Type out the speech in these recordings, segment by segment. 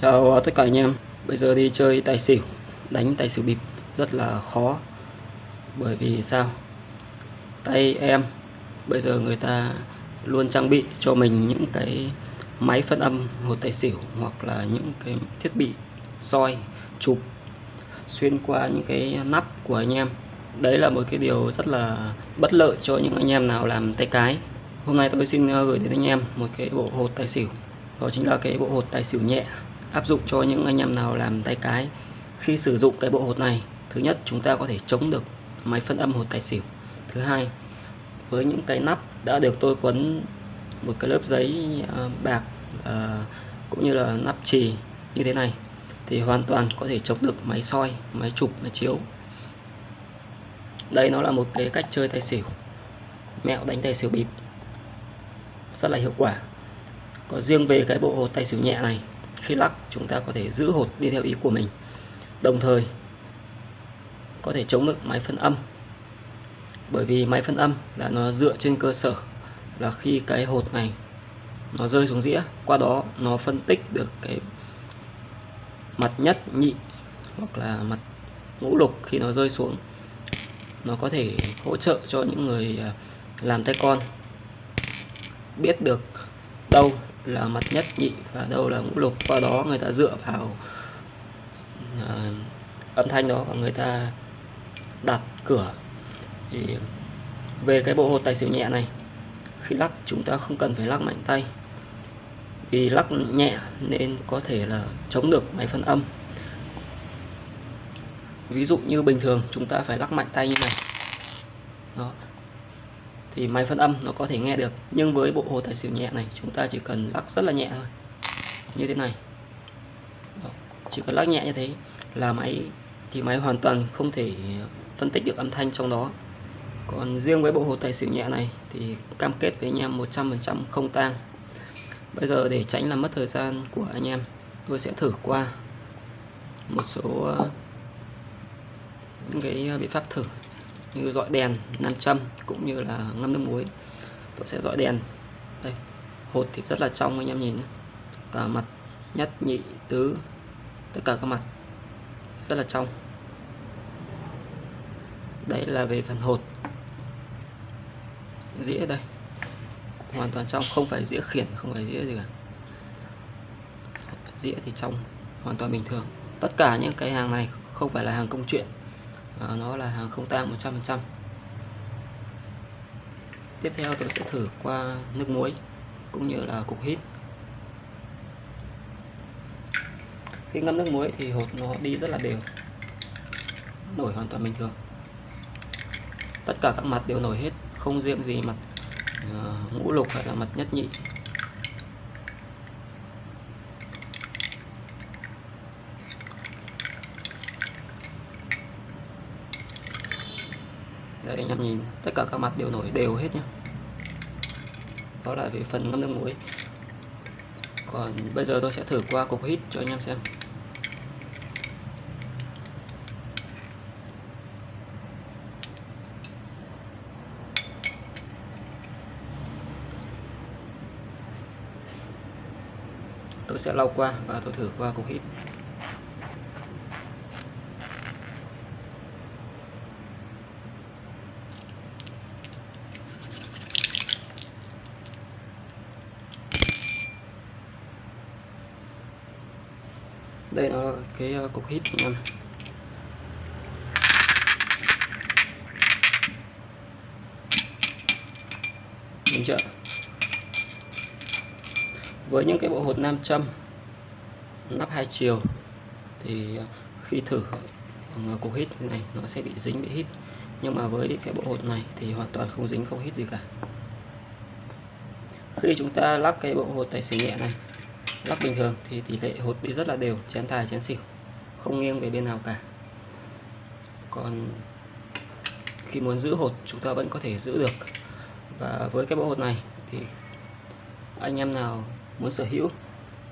Chào tất cả anh em. Bây giờ đi chơi tài xỉu, Đánh tài xỉu bịp rất là khó. Bởi vì sao? Tay em, Bây giờ người ta luôn trang bị cho mình những cái Máy phân âm hột tài xỉu Hoặc là những cái thiết bị soi, Chụp, Xuyên qua những cái nắp của anh em. Đấy là một cái điều rất là bất lợi cho những anh em nào làm tay cái. Hôm nay tôi xin ờ, gửi đến anh em một cái bộ hột tài xỉu. Đó chính là cái bộ hột tài xỉu nhẹ áp dụng cho những anh em nào làm tay cái khi sử dụng cái bộ hột này. Thứ nhất, chúng ta có thể chống được máy phân âm hột tài xỉu. Thứ hai, với những cái nắp đã được tôi quấn một cái lớp giấy à, bạc à, cũng như là nắp trì như thế này, thì hoàn toàn có thể chống được máy soi, máy chụp, máy chiếu. Đây nó là một cái cách chơi tài xỉu. Mẹo đánh tài xỉu bịp. Rất là hiệu quả. Có riêng về cái bộ hột tài xỉu nhẹ này khi lắc chúng ta có thể giữ hột đi theo ý của mình. Đồng thời, có thể chống được máy phân âm. Bởi vì máy phân âm là nó dựa trên cơ sở là khi cái hột này nó rơi xuống dĩa, qua đó nó phân tích được cái mặt nhất nhị hoặc là mặt ngũ lục khi nó rơi xuống. Nó có thể hỗ trợ cho những người à, làm tay con biết được đâu là mặt nhất nhị và đâu là ngũ lục. Qua đó người ta dựa vào uh, âm thanh đó và người ta đặt cửa. Thì về cái bộ hột tài xỉu nhẹ này khi lắc chúng ta không cần phải lắc mạnh tay. Vì lắc nhẹ nên có thể là chống được máy phân âm. Ví dụ như bình thường chúng ta phải lắc mạnh tay như này. Đó thì máy phân âm nó có thể nghe được. Nhưng với bộ hồ tài xỉu nhẹ này, chúng ta chỉ cần lắc rất là nhẹ thôi. Như thế này. Đó. chỉ cần lắc nhẹ như thế là máy, thì máy hoàn toàn không thể phân tích được âm thanh trong đó. Còn riêng với bộ hồ tài xỉu nhẹ này thì cam kết với anh em 100% không tang. Bây giờ để tránh làm mất thời gian của anh em, tôi sẽ thử qua một số ờ, những cái ờ, biện pháp thử như dọi đèn, nam châm cũng như là ngâm nước muối. Tôi sẽ dọi đèn. Đây, hột thì rất là trong anh em nhìn cả mặt nhất, nhị, tứ, tất cả các mặt rất là trong. Đây là về phần hột. Dĩa đây. Hoàn toàn trong, không phải dĩa khiển, không phải dĩa gì cả. Dĩa thì trong, hoàn toàn bình thường. Tất cả những cái hàng này không phải là hàng công chuyện à, nó là hàng không tang 100% tiếp theo tôi sẽ thử qua nước muối cũng như là cục hít. Khi ngâm nước muối thì hột nó đi rất là đều nổi hoàn toàn bình thường. Tất cả các mặt đều nổi hết không riêng gì mặt uh, ngũ lục hay là mặt nhất nhị. Đây, anh em nhìn. Tất cả các mặt đều nổi đều hết nhé đó là về phần ngâm nước muối. Còn bây giờ tôi sẽ thử qua cục hít cho anh em xem. Tôi sẽ lau qua và tôi thử qua cục hít. Đây nó là cái ờ, cục hít anh em đúng chưa? Với những cái bộ hột nam châm, nắp hai chiều, thì ờ, khi thử ờ, cục hít này, nó sẽ bị dính, bị hít. Nhưng mà với cái bộ hột này thì hoàn toàn không dính, không hít gì cả. Khi chúng ta lắc cái bộ hột tài xỉ nhẹ này lắc bình thường, thì tỷ lệ hột đi rất là đều, chén tài chén xỉu, không nghiêng về bên nào cả. Còn khi muốn giữ hột chúng ta vẫn có thể giữ được. Và với cái bộ hột này, thì anh em nào muốn sở hữu,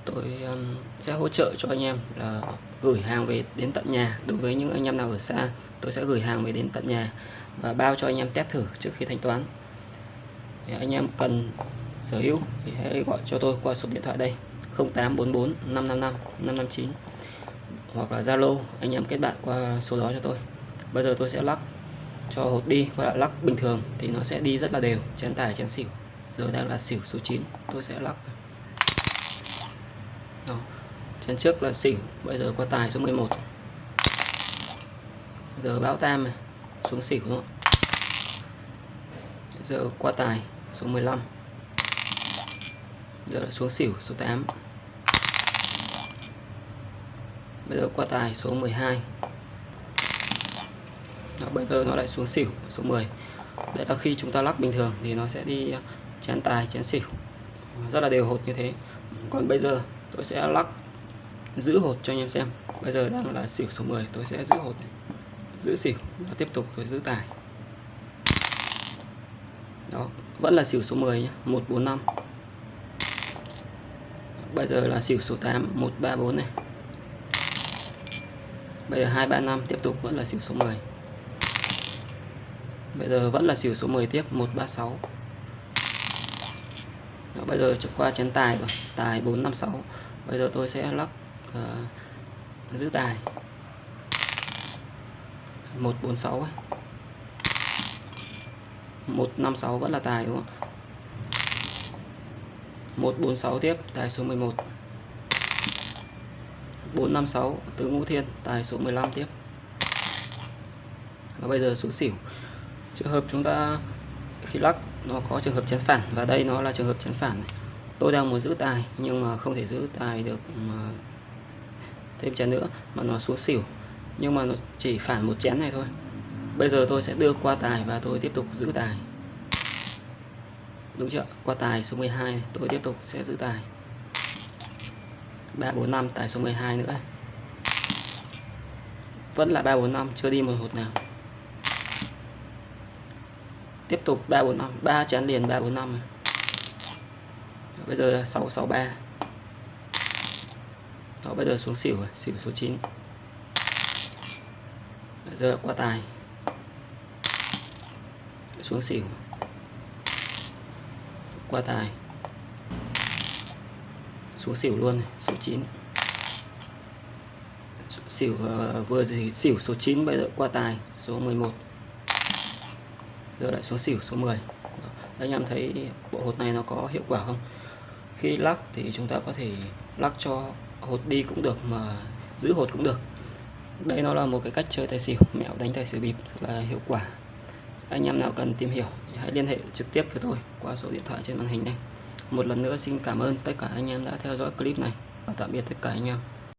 tôi um, sẽ hỗ trợ cho anh em là gửi hàng về đến tận nhà. Đối với những anh em nào ở xa, tôi sẽ gửi hàng về đến tận nhà và bao cho anh em test thử trước khi thanh toán. Thì anh em cần sở hữu thì hãy gọi cho tôi qua số điện thoại đây. 0844 555 559 hoặc là Zalo, anh em kết bạn qua số đó cho tôi. Bây giờ tôi sẽ lắc cho hột đi và lắc bình thường thì nó sẽ đi rất là đều, chén tài, chén xỉu. Giờ đang là xỉu số 9 tôi sẽ lắc. Đó. chén trước là xỉu, bây giờ qua tài số 11 giờ báo tam này, xuống xỉu nữa giờ qua tài số 15 giờ là xuống xỉu số 8 bây giờ qua tài số 12 Đó, bây giờ nó lại xuống xỉu số 10 đấy là khi chúng ta lắc bình thường thì nó sẽ đi à, chén tài chén xỉu. Rất là đều hột như thế. Còn bây giờ tôi sẽ lắc giữ hột cho anh em xem. Bây giờ đang là xỉu số 10 tôi sẽ giữ hột này. giữ xỉu và tiếp tục tôi giữ tài. Đó vẫn là xỉu số 10 nhé 145 bây giờ là xỉu số 8 134 này bây giờ 235 tiếp tục vẫn là xỉu số 10 bây giờ vẫn là xỉu số 10 tiếp 136 Đó, bây giờ qua chén tài rồi tài 456 bây giờ tôi sẽ lắc uh, giữ tài. 146 ấy. 156 vẫn là tài đúng không? 146 tiếp tài số 11 456 tứ ngũ thiên, tài số 15 tiếp. Và bây giờ số xỉu. Trường hợp chúng ta, khi lắc, nó có trường hợp chén phản, và đây nó là trường hợp chén phản này. tôi đang muốn giữ tài, nhưng mà không thể giữ tài được, mà thêm chén nữa, mà nó xuống xỉu. Nhưng mà nó chỉ phản một chén này thôi. Bây giờ tôi sẽ đưa qua tài và tôi tiếp tục giữ tài. Đúng chưa qua tài số 12 tôi tiếp tục sẽ giữ tài. 345 tài số 12 nữa. Vẫn là 345 chưa đi một hột nào. Tiếp tục 345 3 chén liền 345 này. bây giờ là 663 đó, bây giờ xuống xỉu xỉu số 9 bây giờ qua tài. Xuống xỉu. Qua tài xuống xỉu luôn này, số 9 xỉu uh, vừa gì xỉu số 9 bây giờ qua tài số 11 giờ lại xuống xỉu số 10 anh em thấy bộ hột này nó có hiệu quả không? Khi lắc thì chúng ta có thể lắc cho hột đi cũng được mà giữ hột cũng được. Đây nó là một cái cách chơi tài xỉu mẹo đánh tài xỉu bịp rất là hiệu quả. Anh em nào cần tìm hiểu thì hãy liên hệ trực tiếp với tôi qua số điện thoại trên màn hình này một lần nữa xin cảm ơn tất cả anh em đã theo dõi clip này. Và tạm biệt tất cả anh em.